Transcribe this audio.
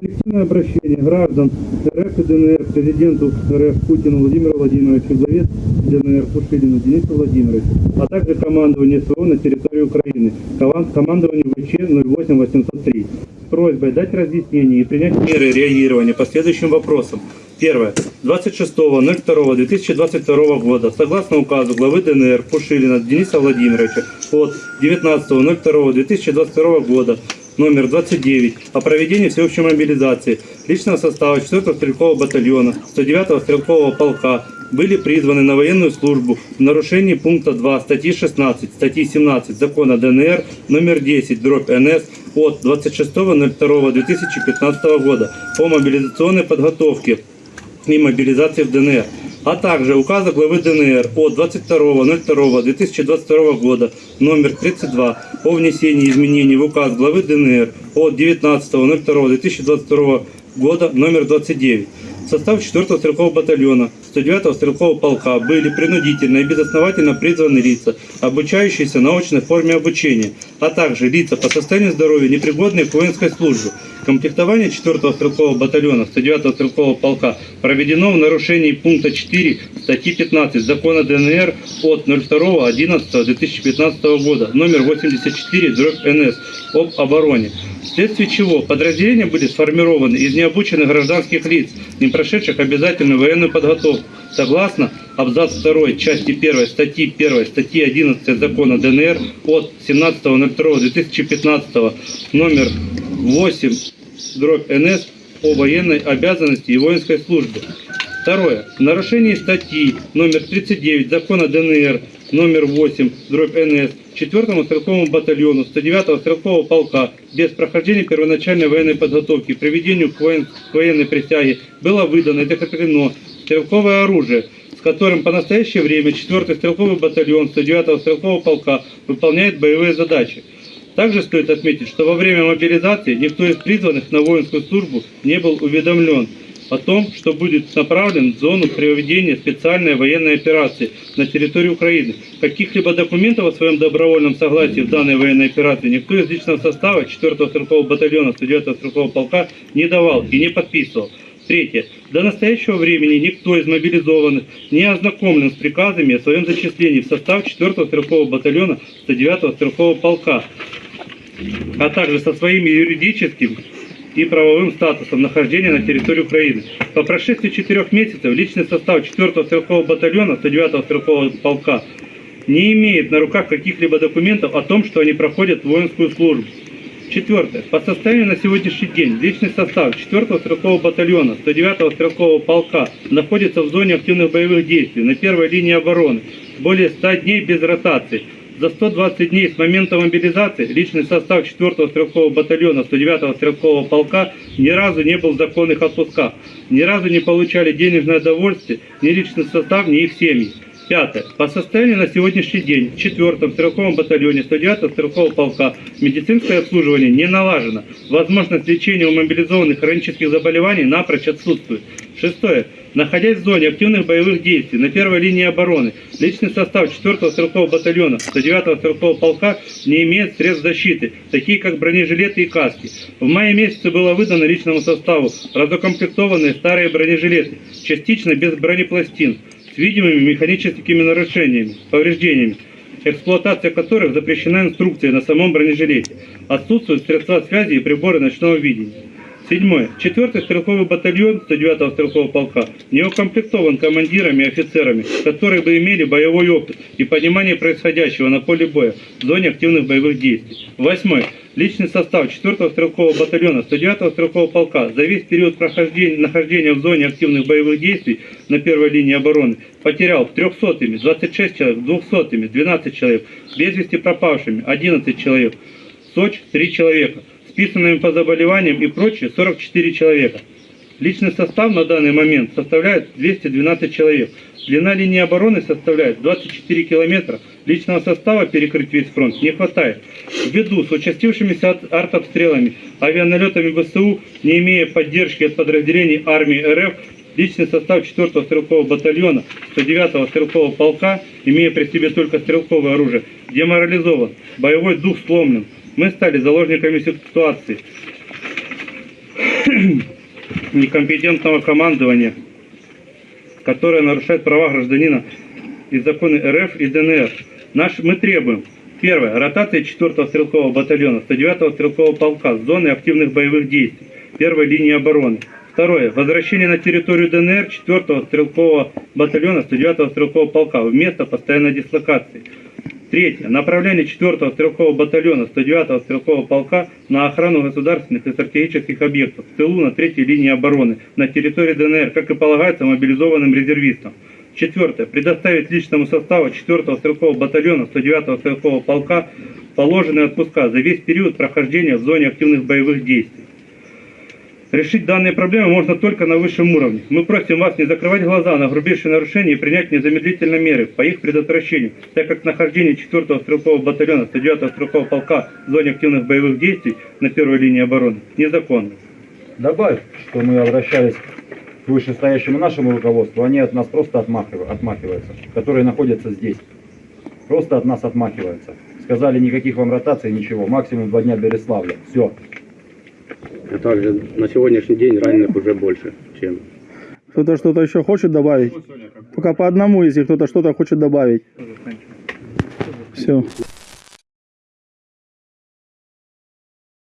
Коллективное обращение граждан РФ и ДНР президенту РФ Путину Владимиру Владимировичу, главе ДНР Пушилину Денису Владимировичу, а также командованию СВО на территории Украины, коман- командованию ВЧ 08803 с просьбой дать разъяснение и принять меры реагирования по следующим вопросам. Первое. 26.02.2022 года, согласно указу главы ДНР Пушилина Дениса Владимировича от 19.02.2022 года, номер 29 о проведении всеобщей мобилизации личного состава 4-го стрелкового батальона 109-го стрелкового полка были призваны на военную службу в нарушении пункта 2 статьи 16, статьи 17 закона ДНР номер 10 дробь НС от 26.02.2015 года по мобилизационной подготовке и мобилизации в ДНР, а также указа главы ДНР от 22.02.2022 года номер 32 о внесении изменений в указ главы ДНР от 19.02.2022 года номер 29. В состав 4-го стрелкового батальона 109-го стрелкового полка были принудительно и безосновательно призваны лица, обучающиеся на очной форме обучения, а также лица по состоянию здоровья, непригодные к воинской службе. Комплектование 4-го стрелкового батальона 109-го стрелкового полка проведено в нарушении пункта 4 статьи 15 закона ДНР от 02.11.2015 года номер 84 дробь НС об обороне. Вследствие чего подразделения были сформированы из необученных гражданских лиц, не прошедших обязательную военную подготовку, согласно абзац 2 части 1 статьи 1 статьи 11 закона ДНР от 17.02.2015 номер 8 дробь НС о военной обязанности и воинской службе. Второе. В нарушении статьи номер 39 закона ДНР номер 8 дробь НС 4-му стрелковому батальону 109-го стрелкового полка без прохождения первоначальной военной подготовки приведению к, к военной присяге было выдано и закреплено стрелковое оружие, с которым по настоящее время 4-й стрелковый батальон 109-го стрелкового полка выполняет боевые задачи. Также стоит отметить, что во время мобилизации никто из призванных на воинскую службу не был уведомлен о том, что будет направлен в зону проведения специальной военной операции на территории Украины. Каких-либо документов о своем добровольном согласии в данной военной операции никто из личного состава 4-го стрелкового батальона 109-го стрелкового полка не давал и не подписывал. Третье. До настоящего времени никто из мобилизованных не ознакомлен с приказами о своем зачислении в состав 4-го стрелкового батальона 109-го стрелкового полка, а также со своими юридическим и правовым статусом нахождения на территории Украины. По прошествии четырех месяцев личный состав 4-го стрелкового батальона 109-го стрелкового полка не имеет на руках каких-либо документов о том, что они проходят воинскую службу. Четвертое. По состоянию на сегодняшний день личный состав 4-го стрелкового батальона 109-го стрелкового полка находится в зоне активных боевых действий на первой линии обороны более 100 дней без ротации. За 120 дней с момента мобилизации личный состав 4-го стрелкового батальона 109-го стрелкового полка ни разу не был в законных отпусках, ни разу не получали денежное довольствие ни личный состав, ни их семьи. Пятое. По состоянию на сегодняшний день в 4-м стрелковом батальоне 109-го стрелкового полка медицинское обслуживание не налажено. Возможность лечения у мобилизованных хронических заболеваний напрочь отсутствует. Шестое. Находясь в зоне активных боевых действий на первой линии обороны, личный состав 4-го стрелкового батальона 109-го стрелкового полка не имеет средств защиты, такие как бронежилеты и каски. В мае месяце было выдано личному составу разукомплектованные старые бронежилеты, частично без бронепластин, с видимыми механическими нарушениями, повреждениями, эксплуатация которых запрещена инструкцией на самом бронежилете. Отсутствуют средства связи и приборы ночного видения. Седьмое. Четвертый стрелковый батальон 109-го стрелкового полка не укомплектован командирами и офицерами, которые бы имели боевой опыт и понимание происходящего на поле боя в зоне активных боевых действий. Восьмое. Личный состав 4-го стрелкового батальона 109-го стрелкового полка за весь период прохождения, нахождения в зоне активных боевых действий на первой линии обороны потерял 300-ми 26 человек, 200-ми 12 человек, без вести пропавшими 11 человек, СОЧ 3 человека, списанными по заболеваниям и прочее 44 человека. Личный состав на данный момент составляет 212 человек. Длина линии обороны составляет 24 километра. Личного состава перекрыть весь фронт не хватает. Ввиду с участившимися артобстрелами, авианалетами ВСУ, не имея поддержки от подразделений армии РФ, личный состав 4-го стрелкового батальона 109-го стрелкового полка, имея при себе только стрелковое оружие, деморализован, боевой дух сломлен. Мы стали заложниками ситуации. некомпетентного командования, которое нарушает права гражданина и законы РФ и ДНР. Наш, мы требуем, первое, ротация 4-го стрелкового батальона 109-го стрелкового полка с зоны активных боевых действий, первой линии обороны. Второе, возвращение на территорию ДНР 4-го стрелкового батальона 109-го стрелкового полка в место постоянной дислокации. Третье. Направление 4-го стрелкового батальона 109-го стрелкового полка на охрану государственных и стратегических объектов в тылу на третьей линии обороны на территории ДНР, как и полагается мобилизованным резервистам. Четвертое. Предоставить личному составу 4-го стрелкового батальона 109-го стрелкового полка положенные отпуска за весь период прохождения в зоне активных боевых действий. Решить данные проблемы можно только на высшем уровне. Мы просим вас не закрывать глаза на грубейшие нарушения и принять незамедлительно меры по их предотвращению, так как нахождение 4-го стрелкового батальона 109-го стрелкового полка в зоне активных боевых действий на первой линии обороны незаконно. Добавь, что мы обращались к вышестоящему нашему руководству, они от нас просто отмахив- отмахиваются, которые находятся здесь. Просто от нас отмахиваются. Сказали, никаких вам ротаций, ничего, максимум два дня Береславля. Все. А также на сегодняшний день раненых уже больше, чем Кто-то что-то еще хочет добавить? Пока по одному, если кто-то что-то хочет добавить. Все.